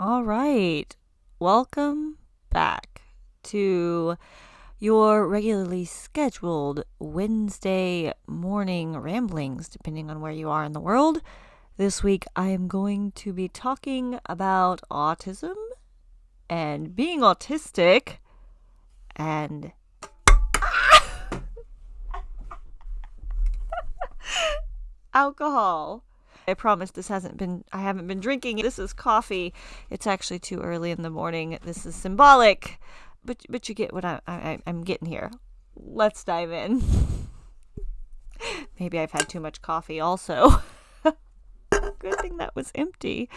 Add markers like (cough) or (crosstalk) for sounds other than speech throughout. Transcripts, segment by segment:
All right. Welcome back to your regularly scheduled Wednesday morning ramblings, depending on where you are in the world. This week, I am going to be talking about autism and being autistic and. (laughs) alcohol. I promise this hasn't been I haven't been drinking. This is coffee. It's actually too early in the morning. This is symbolic. But but you get what I, I I'm getting here. Let's dive in. (laughs) Maybe I've had too much coffee also. (laughs) Good thing that was empty.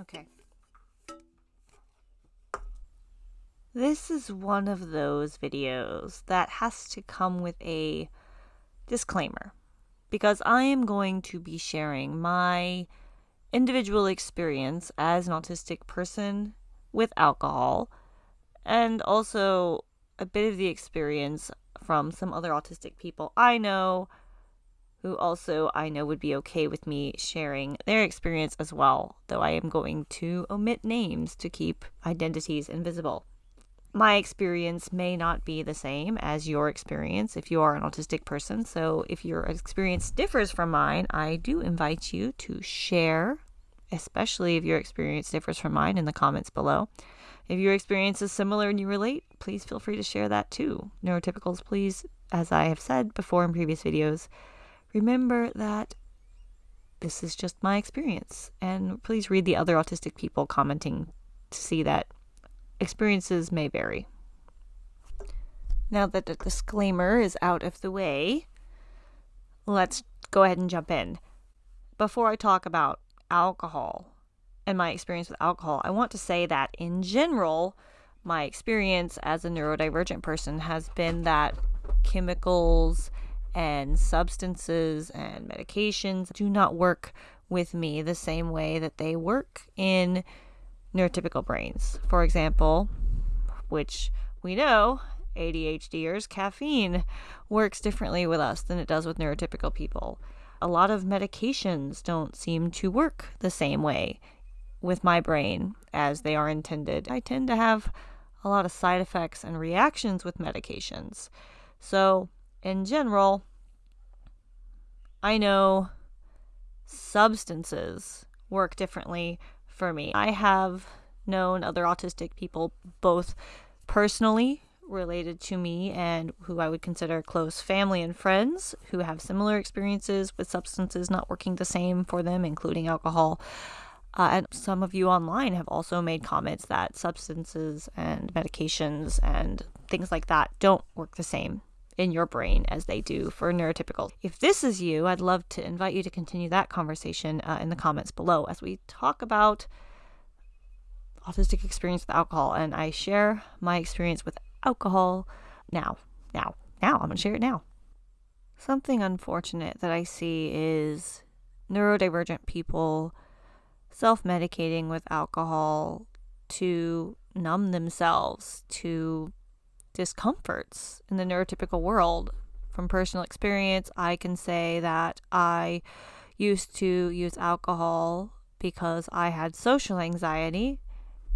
Okay. This is one of those videos that has to come with a disclaimer because I am going to be sharing my individual experience as an autistic person with alcohol and also a bit of the experience from some other autistic people I know who also I know would be okay with me sharing their experience as well, though I am going to omit names to keep identities invisible. My experience may not be the same as your experience if you are an autistic person, so if your experience differs from mine, I do invite you to share, especially if your experience differs from mine, in the comments below. If your experience is similar and you relate, please feel free to share that too. Neurotypicals, please, as I have said before in previous videos, remember that this is just my experience. And please read the other autistic people commenting to see that experiences may vary. Now that the disclaimer is out of the way, let's go ahead and jump in. Before I talk about alcohol and my experience with alcohol, I want to say that in general, my experience as a neurodivergent person has been that chemicals and substances and medications do not work with me the same way that they work in neurotypical brains. For example, which we know ADHDers, caffeine works differently with us than it does with neurotypical people. A lot of medications don't seem to work the same way with my brain as they are intended. I tend to have a lot of side effects and reactions with medications. So, in general, I know substances work differently for me. I have known other autistic people, both personally related to me and who I would consider close family and friends, who have similar experiences with substances not working the same for them, including alcohol. Uh, and some of you online have also made comments that substances and medications and things like that don't work the same in your brain as they do for neurotypical. If this is you, I'd love to invite you to continue that conversation uh, in the comments below as we talk about autistic experience with alcohol. And I share my experience with alcohol now. Now, now, I'm going to share it now. Something unfortunate that I see is neurodivergent people self medicating with alcohol to numb themselves, to discomforts in the neurotypical world. From personal experience, I can say that I used to use alcohol because I had social anxiety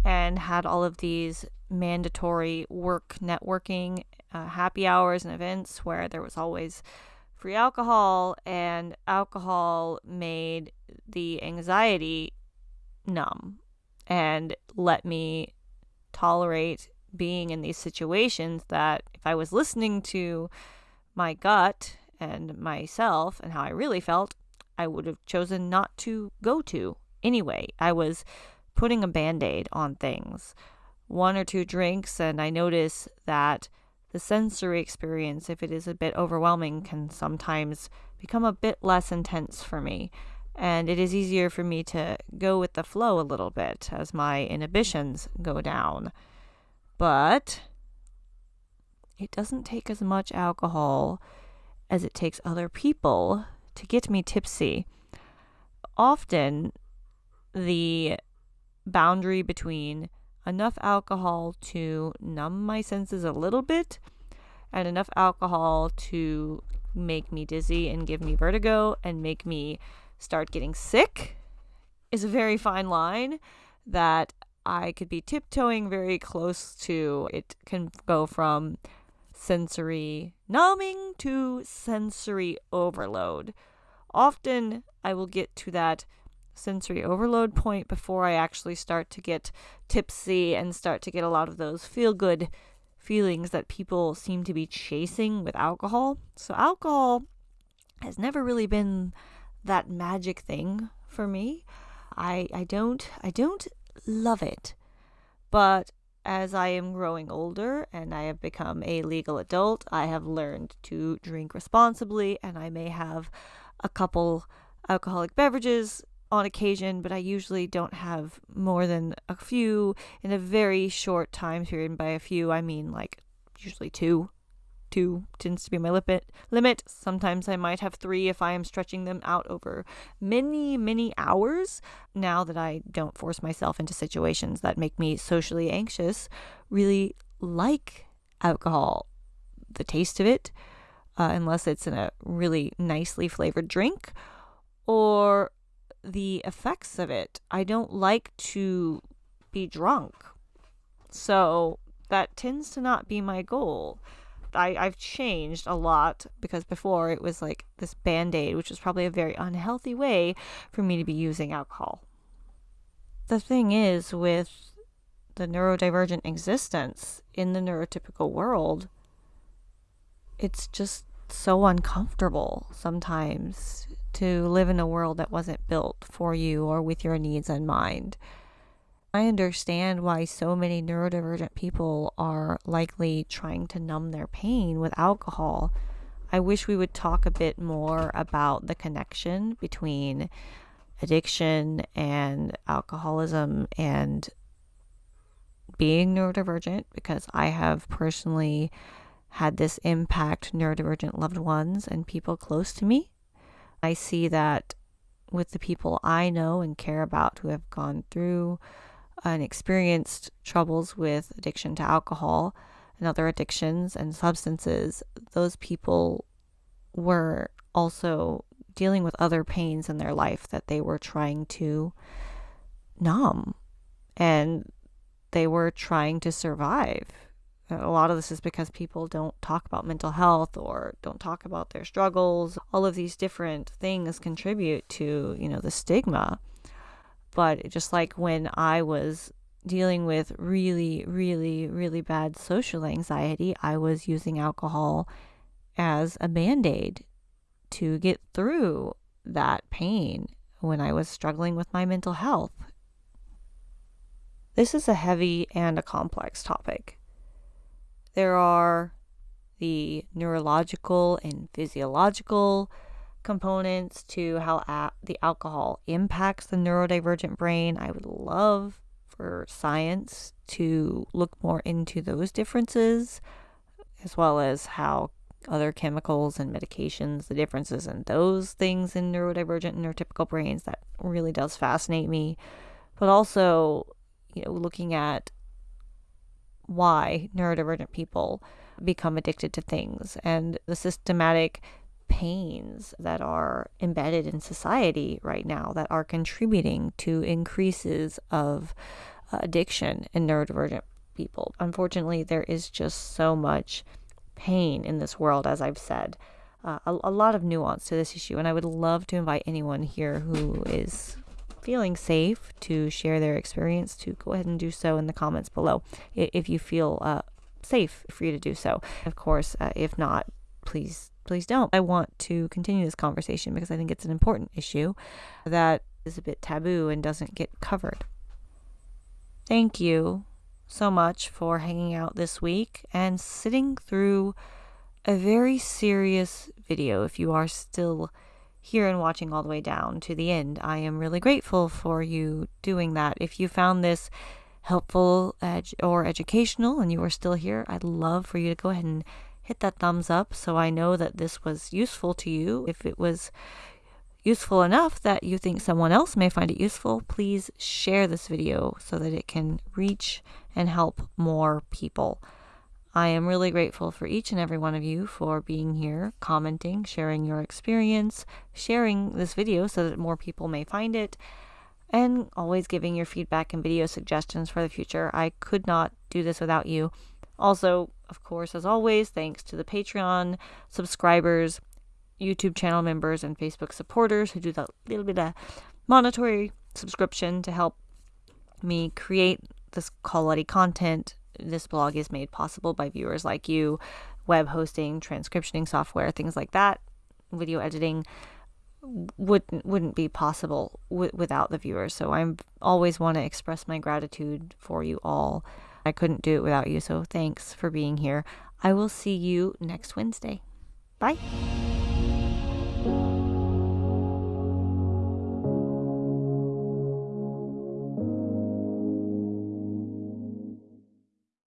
and had all of these mandatory work networking uh, happy hours and events where there was always free alcohol, and alcohol made the anxiety numb and let me tolerate being in these situations that if I was listening to my gut and myself and how I really felt, I would have chosen not to go to anyway. I was putting a band aid on things one or two drinks and I notice that the sensory experience, if it is a bit overwhelming, can sometimes become a bit less intense for me. And it is easier for me to go with the flow a little bit as my inhibitions go down. But it doesn't take as much alcohol as it takes other people to get me tipsy. Often, the boundary between enough alcohol to numb my senses a little bit and enough alcohol to make me dizzy and give me vertigo and make me start getting sick is a very fine line that I could be tiptoeing very close to. It can go from sensory numbing to sensory overload. Often I will get to that sensory overload point before I actually start to get tipsy and start to get a lot of those feel good feelings that people seem to be chasing with alcohol. So, alcohol has never really been that magic thing for me. I, I don't I don't love it. But as I am growing older and I have become a legal adult, I have learned to drink responsibly and I may have a couple alcoholic beverages on occasion, but I usually don't have more than a few in a very short time period. And by a few, I mean like usually two. Two tends to be my limit. Limit. Sometimes I might have three if I am stretching them out over many, many hours. Now that I don't force myself into situations that make me socially anxious, really like alcohol, the taste of it, uh, unless it's in a really nicely flavored drink, or the effects of it. I don't like to be drunk. So that tends to not be my goal. I, I've changed a lot because before it was like this band aid, which was probably a very unhealthy way for me to be using alcohol. The thing is, with the neurodivergent existence in the neurotypical world, it's just so uncomfortable sometimes to live in a world that wasn't built for you or with your needs in mind. I understand why so many neurodivergent people are likely trying to numb their pain with alcohol. I wish we would talk a bit more about the connection between addiction and alcoholism and being neurodivergent because I have personally had this impact neurodivergent loved ones and people close to me. I see that with the people I know and care about who have gone through and experienced troubles with addiction to alcohol and other addictions and substances, those people were also dealing with other pains in their life that they were trying to numb and they were trying to survive a lot of this is because people don't talk about mental health or don't talk about their struggles. All of these different things contribute to, you know, the stigma. But just like when I was dealing with really, really, really bad social anxiety, I was using alcohol as a band aid to get through that pain when I was struggling with my mental health. This is a heavy and a complex topic. There are the neurological and physiological components to how a- the alcohol impacts the neurodivergent brain. I would love for science to look more into those differences, as well as how other chemicals and medications, the differences in those things in neurodivergent and neurotypical brains. That really does fascinate me. But also, you know, looking at why neurodivergent people become addicted to things and the systematic pains that are embedded in society right now that are contributing to increases of uh, addiction in neurodivergent people. Unfortunately, there is just so much pain in this world, as I've said. Uh, a, a lot of nuance to this issue, and I would love to invite anyone here who is feeling safe to share their experience, to go ahead and do so in the comments below if you feel uh, safe for you to do so. Of course, uh, if not, please please don't. I want to continue this conversation because I think it's an important issue that is a bit taboo and doesn't get covered. Thank you so much for hanging out this week and sitting through a very serious video. If you are still here and watching all the way down to the end, I am really grateful for you doing that. If you found this helpful ed- or educational and you are still here, I'd love for you to go ahead and hit that thumbs up so I know that this was useful to you. If it was useful enough that you think someone else may find it useful, please share this video so that it can reach and help more people. I am really grateful for each and every one of you for being here, commenting, sharing your experience, sharing this video so that more people may find it, and always giving your feedback and video suggestions for the future. I could not do this without you. Also, of course, as always, thanks to the Patreon subscribers, YouTube channel members, and Facebook supporters who do that little bit of monetary subscription to help me create this quality content. This blog is made possible by viewers like you, web hosting, transcriptioning software, things like that, video editing wouldn't wouldn't be possible w- without the viewers. So I'm always want to express my gratitude for you all. I couldn't do it without you. So thanks for being here. I will see you next Wednesday. Bye.